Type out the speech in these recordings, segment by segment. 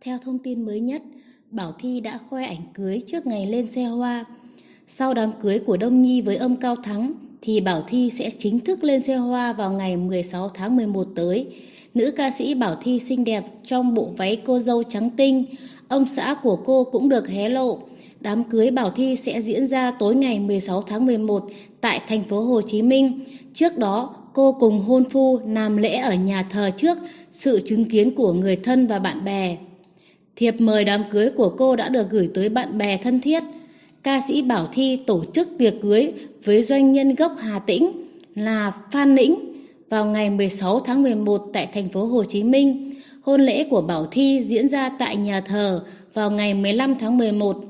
Theo thông tin mới nhất, Bảo Thi đã khoe ảnh cưới trước ngày lên xe hoa. Sau đám cưới của Đông Nhi với ông Cao Thắng, thì Bảo Thi sẽ chính thức lên xe hoa vào ngày 16 tháng 11 tới. Nữ ca sĩ Bảo Thi xinh đẹp trong bộ váy cô dâu trắng tinh, ông xã của cô cũng được hé lộ. Đám cưới Bảo Thi sẽ diễn ra tối ngày 16 tháng 11 tại thành phố Hồ Chí Minh. Trước đó, cô cùng hôn phu làm lễ ở nhà thờ trước sự chứng kiến của người thân và bạn bè. Thiệp mời đám cưới của cô đã được gửi tới bạn bè thân thiết. Ca sĩ Bảo Thi tổ chức tiệc cưới với doanh nhân gốc Hà Tĩnh là Phan Nĩnh vào ngày 16 tháng 11 tại thành phố Hồ Chí Minh. Hôn lễ của Bảo Thi diễn ra tại nhà thờ vào ngày 15 tháng 11.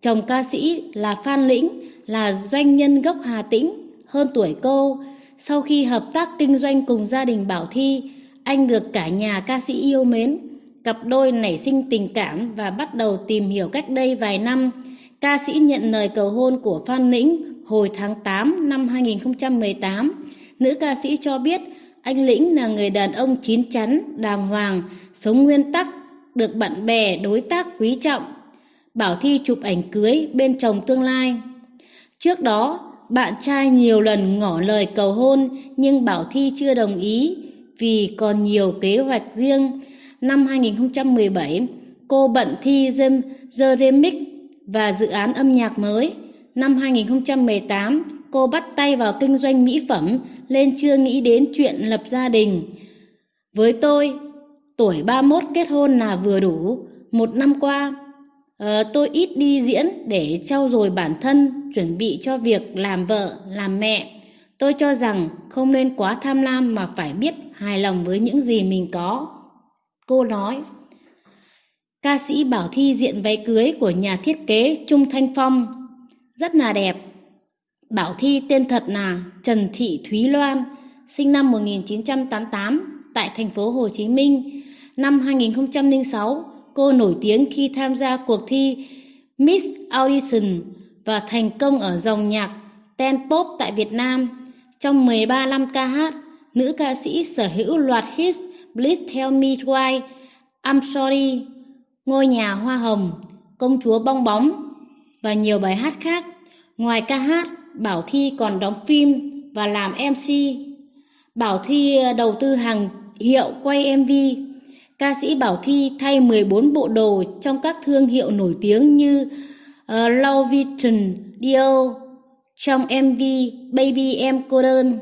Chồng ca sĩ là Phan Lĩnh là doanh nhân gốc Hà Tĩnh, hơn tuổi cô. Sau khi hợp tác kinh doanh cùng gia đình Bảo Thi, anh được cả nhà ca sĩ yêu mến. Cặp đôi nảy sinh tình cảm và bắt đầu tìm hiểu cách đây vài năm. Ca sĩ nhận lời cầu hôn của Phan Lĩnh hồi tháng 8 năm 2018. Nữ ca sĩ cho biết anh Lĩnh là người đàn ông chín chắn, đàng hoàng, sống nguyên tắc, được bạn bè, đối tác quý trọng. Bảo Thi chụp ảnh cưới bên chồng tương lai. Trước đó, bạn trai nhiều lần ngỏ lời cầu hôn nhưng Bảo Thi chưa đồng ý vì còn nhiều kế hoạch riêng. Năm 2017, cô bận thi The Remix và dự án âm nhạc mới. Năm 2018, cô bắt tay vào kinh doanh mỹ phẩm nên chưa nghĩ đến chuyện lập gia đình. Với tôi, tuổi 31 kết hôn là vừa đủ. Một năm qua, uh, tôi ít đi diễn để trau dồi bản thân, chuẩn bị cho việc làm vợ, làm mẹ. Tôi cho rằng không nên quá tham lam mà phải biết hài lòng với những gì mình có. Cô nói, ca sĩ Bảo Thi diện váy cưới của nhà thiết kế Trung Thanh Phong rất là đẹp. Bảo Thi tên thật là Trần Thị Thúy Loan, sinh năm 1988 tại thành phố Hồ Chí Minh. Năm 2006, cô nổi tiếng khi tham gia cuộc thi Miss Audition và thành công ở dòng nhạc Ten Pop tại Việt Nam. Trong 13 năm ca hát, nữ ca sĩ sở hữu loạt hits Please Tell Me Why, I'm Sorry, Ngôi nhà hoa hồng, Công chúa bong bóng và nhiều bài hát khác. Ngoài ca hát, Bảo Thi còn đóng phim và làm MC. Bảo Thi ờ, đầu tư hàng hiệu quay MV. Ca sĩ Bảo Thi thay 14 bộ đồ trong các thương hiệu nổi tiếng như ờ, uh, Louis Vuitton, Dior trong MV Baby Em Cô Đơn.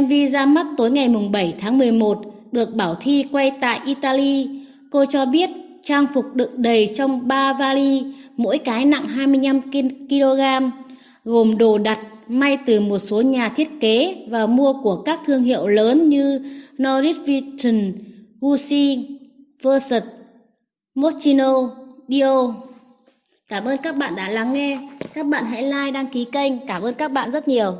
MV ra mắt tối ngày 7 tháng 11 được Bảo Thi quay tại Italy. Cô cho biết trang phục đựng đầy trong 3 vali, mỗi cái nặng 25 kg, gồm đồ đặt may từ một số nhà thiết kế và mua của các thương hiệu lớn như Norris Vuitton, Gucci, Versace, Moschino, Dior. Cảm ơn các bạn đã lắng nghe. Các bạn hãy like, đăng ký kênh. Cảm ơn các bạn rất nhiều.